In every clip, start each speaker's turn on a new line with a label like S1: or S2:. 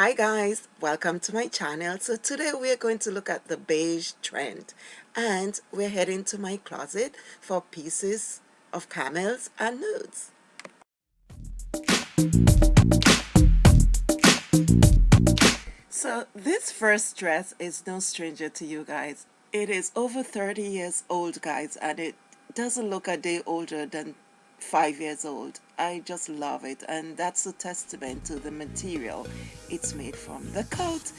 S1: Hi guys, welcome to my channel. So today we are going to look at the beige trend and we're heading to my closet for pieces of camels and nudes. So this first dress is no stranger to you guys. It is over 30 years old guys and it doesn't look a day older than five years old. I just love it and that's a testament to the material it's made from. The coat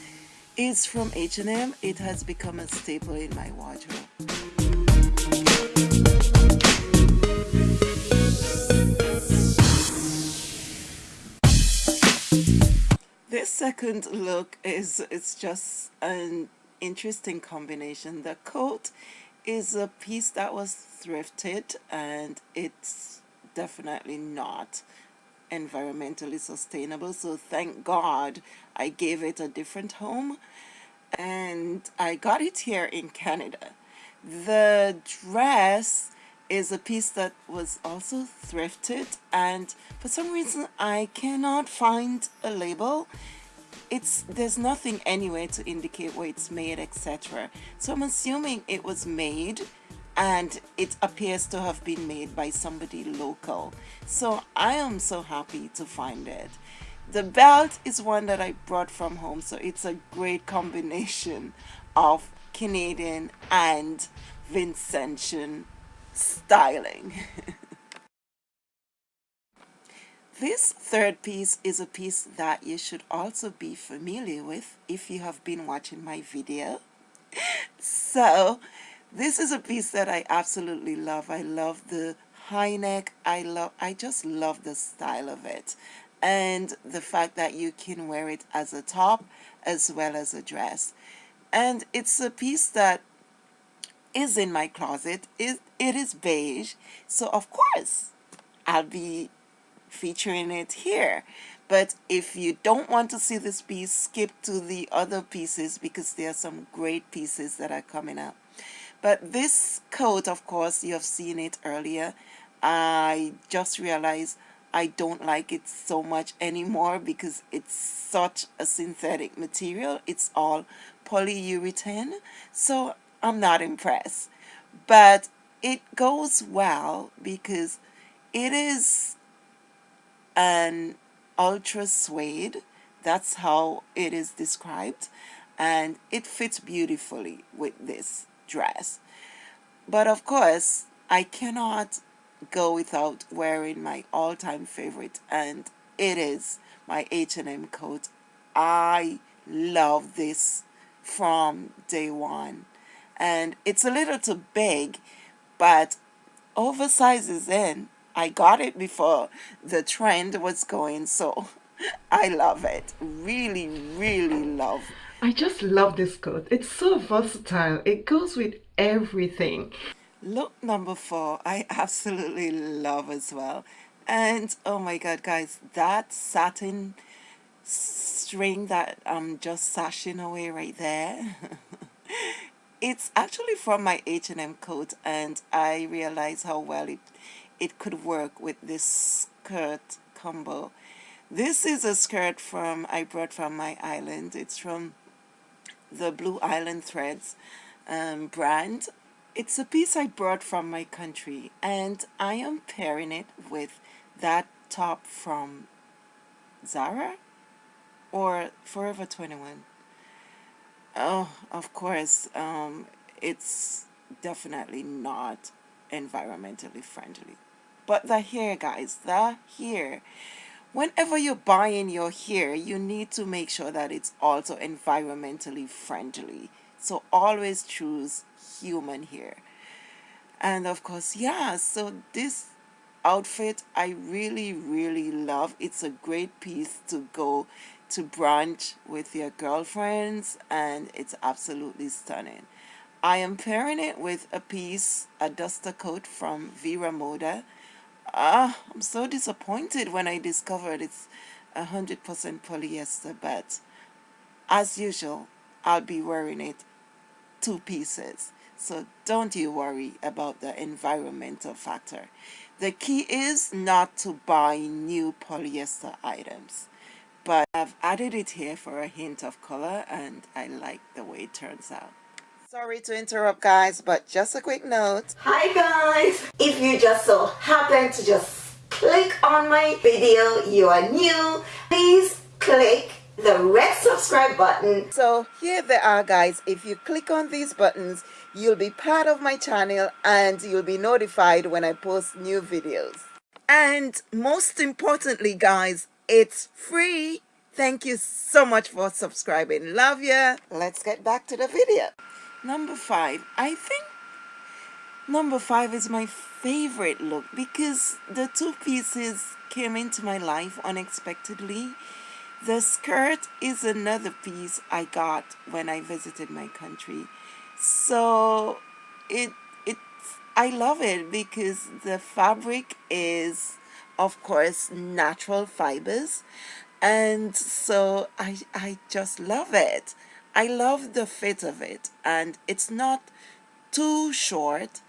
S1: is from H&M. It has become a staple in my wardrobe. This second look is it's just an interesting combination. The coat is a piece that was thrifted and it's definitely not environmentally sustainable. So thank God I gave it a different home. And I got it here in Canada. The dress is a piece that was also thrifted. And for some reason I cannot find a label. It's there's nothing anywhere to indicate where it's made etc so I'm assuming it was made and it appears to have been made by somebody local. So I am so happy to find it. The belt is one that I brought from home so it's a great combination of Canadian and Vincentian styling. This third piece is a piece that you should also be familiar with if you have been watching my video. So this is a piece that I absolutely love. I love the high neck. I love I just love the style of it. And the fact that you can wear it as a top as well as a dress. And it's a piece that is in my closet. It, it is beige. So of course I'll be featuring it here but if you don't want to see this piece skip to the other pieces because there are some great pieces that are coming up but this coat of course you have seen it earlier. I just realized I don't like it so much anymore because it's such a synthetic material. It's all polyurethane. So I'm not impressed. But it goes well because it is an ultra suede. That's how it is described. And it fits beautifully with this dress. But of course I cannot go without wearing my all-time favorite and it is my H&M coat. I love this from day one. And it's a little too big but oversized is in I got it before the trend was going so I love it. Really really love
S2: I just love this coat. It's so versatile. It goes with everything.
S1: Look number four I absolutely love as well. And oh my god guys that satin string that I'm just sashing away right there it's actually from my H&M coat and I realized how well it it could work with this skirt combo. This is a skirt from I brought from my island. It's from the Blue Island Threads um, brand. It's a piece I brought from my country and I am pairing it with that top from Zara or Forever 21 oh of course um, it's definitely not environmentally friendly. But the hair guys the hair whenever you're buying your hair you need to make sure that it's also environmentally friendly. So always choose human hair. And of course yeah so this outfit I really really love. It's a great piece to go to brunch with your girlfriends and it's absolutely stunning. I am pairing it with a piece a duster coat from Vero Moda ah, I'm so disappointed when I discovered it's 100% polyester, but as usual, I'll be wearing it two pieces. So don't you worry about the environmental factor. The key is not to buy new polyester items but I've added it here for a hint of color and I like the way it turns out. Sorry to interrupt guys, but just a quick note.
S3: Hi guys! If you just so happen to just click on my video, you are new, please click the red subscribe button.
S1: So here they are guys. If you click on these buttons, you'll be part of my channel and you'll be notified when I post new videos. And most importantly guys, it's free. Thank you so much for subscribing. Love ya. Let's get back to the video. Number five. I think number five is my favorite look because the two pieces came into my life unexpectedly. The skirt is another piece I got when I visited my country. So it it I love it because the fabric is of course natural fibers and so I, I just love it I love the fit of it and it's not too short.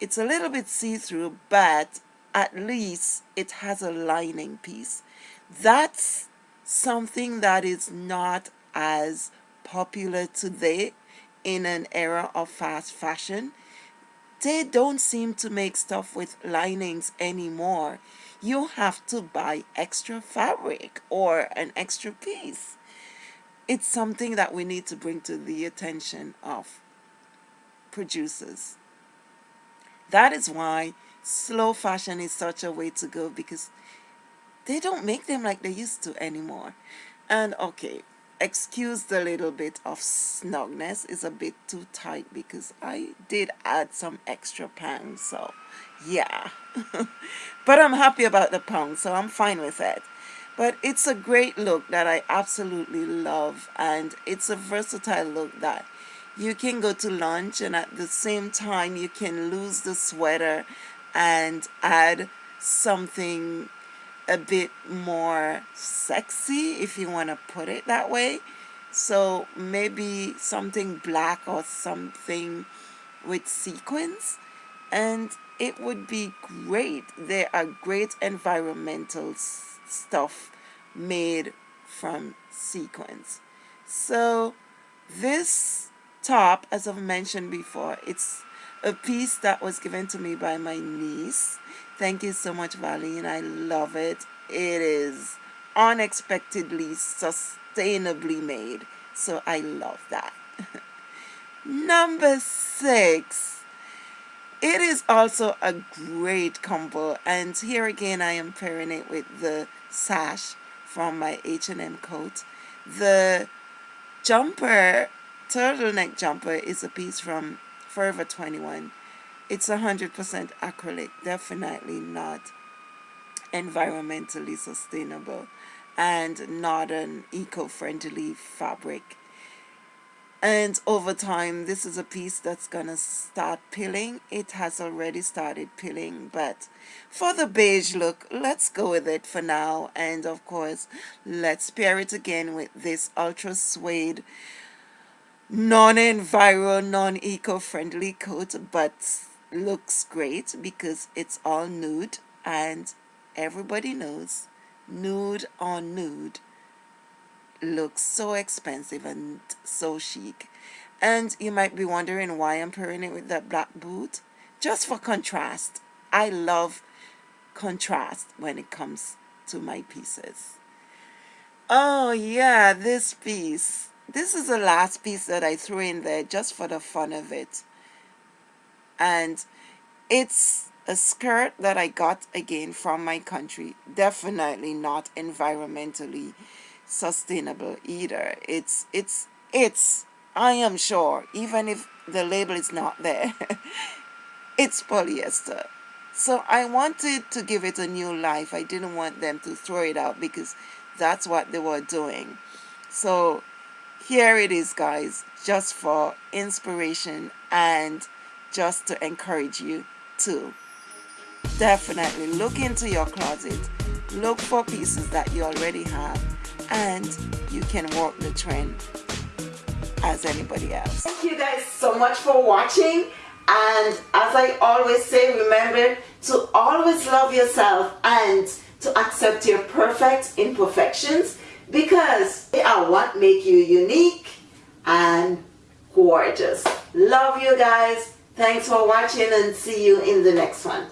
S1: It's a little bit see-through but at least it has a lining piece. That's something that is not as popular today in an era of fast fashion. They don't seem to make stuff with linings anymore. You have to buy extra fabric or an extra piece. It's something that we need to bring to the attention of producers. That is why slow fashion is such a way to go because they don't make them like they used to anymore. And okay, excuse the little bit of snugness is a bit too tight because I did add some extra pants so yeah but I'm happy about the pound so I'm fine with it but it's a great look that I absolutely love and it's a versatile look that you can go to lunch and at the same time you can lose the sweater and add something a bit more sexy if you want to put it that way. So maybe something black or something with sequins and it would be great. There are great environmental stuff made from sequins so this top as I've mentioned before it's a piece that was given to me by my niece Thank you so much, Valine. I love it. It is unexpectedly sustainably made. So I love that. Number six. It is also a great combo. And here again, I am pairing it with the sash from my H&M coat. The jumper, turtleneck jumper, is a piece from Forever 21 it's 100% acrylic, definitely not environmentally sustainable and not an eco-friendly fabric. And over time, this is a piece that's to start peeling. It has already started peeling, but for the beige look, let's go with it for now. And of course, let's pair it again with this ultra suede non-enviro, non-eco-friendly coat, but looks great because it's all nude and everybody knows nude on nude looks so expensive and so chic. And you might be wondering why I'm pairing it with that black boot. Just for contrast I love contrast when it comes to my pieces. Oh yeah this piece. This is the last piece that I threw in there just for the fun of it. And it's a skirt that I got again from my country. Definitely not environmentally sustainable either. It's it's it's I am sure even if the label is not there it's polyester. So I wanted to give it a new life. I didn't want them to throw it out because that's what they were doing. So here it is guys just for inspiration and just to encourage you to definitely look into your closet. Look for pieces that you already have and you can walk the trend as anybody else
S3: thank you guys so much for watching and as I always say remember to always love yourself and to accept your perfect imperfections
S1: because they are what make you unique and gorgeous. Love you guys. Thanks for watching and see you in the next one.